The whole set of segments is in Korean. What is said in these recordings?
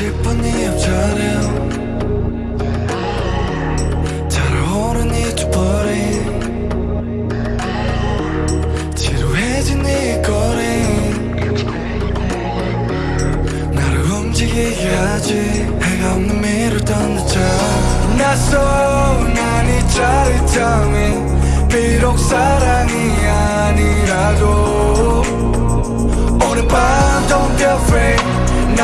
싶은 네 옆자리 달아오른 이두 벌이 지루해진 네 거리 나를 움직이게 하지 해가 없는 미를 던졌자 낯선 난이 짜릿함이 비록 사랑이 아니라도 오늘 밤 don't be afraid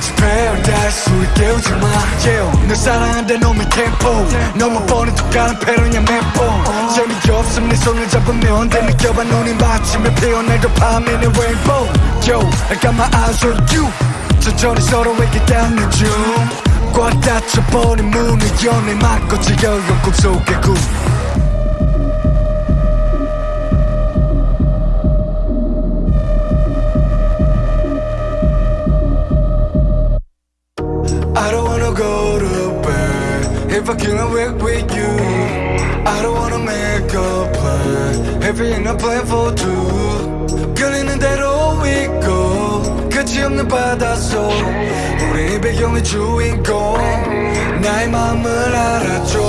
마치 paradise. 우리 깨우지 마. Yeah. 널 사랑한다 놈의 템포 너무 뻔히 툭가는 패러냐 맵봉 재미없음 네 손을 잡으면 돼 느껴봐. 눈이 마침에 피어날 더 밤에는 rainbow. Yo I got my eyes on you. 천천히 서로에게 닿는 중 꽉 닫혀버린 문을 연애 막고 지겨운 꿈속의 꿈 if I can't work with you. I don't wanna make a plan ain't a plan for two. 끌리는 대로 있고 끝이 없는 바닷속 우리 이 배경의 주인공 나의 마음을 알아줘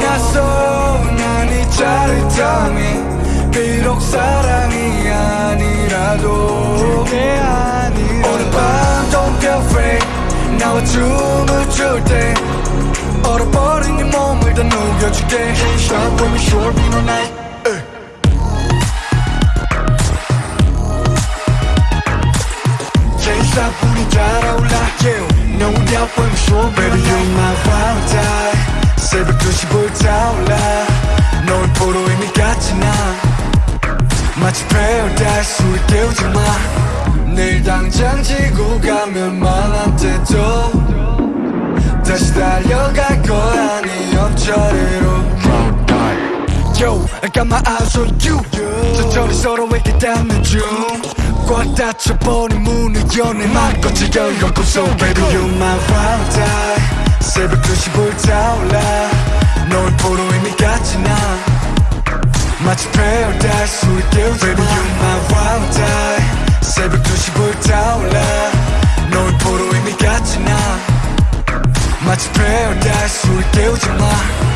낯선 난이 짜릿함이 비록 사랑이 아니라도 내 아니라 오늘 밤 don't be afraid 나와 춤을 출때 네 Can't stop when we sure be no night stop 불이 달아올라 yeah. No doubt when we sure baby you're my valentine 새벽 2시 불타올라 널 보러 이미 갔지 난 마치 paradise 우리 깨우지 마 내일 당장 지고 가면 말한 때도 다시 달려갈 거야 I got my eyes on you 천천히 서로에게 닿는 중꽉 닫혀버린 문을 연애 막고 지겨운 꿈속 Baby you my valentine 새벽 2시 불타올라. 널 보러 이미 갔지 난 마치 paradise 우리 깨우지 Baby you my valentine 새벽 2시 불타올라. 널 보러 이미 갔지 난 마치 paradise 우리 깨우지 마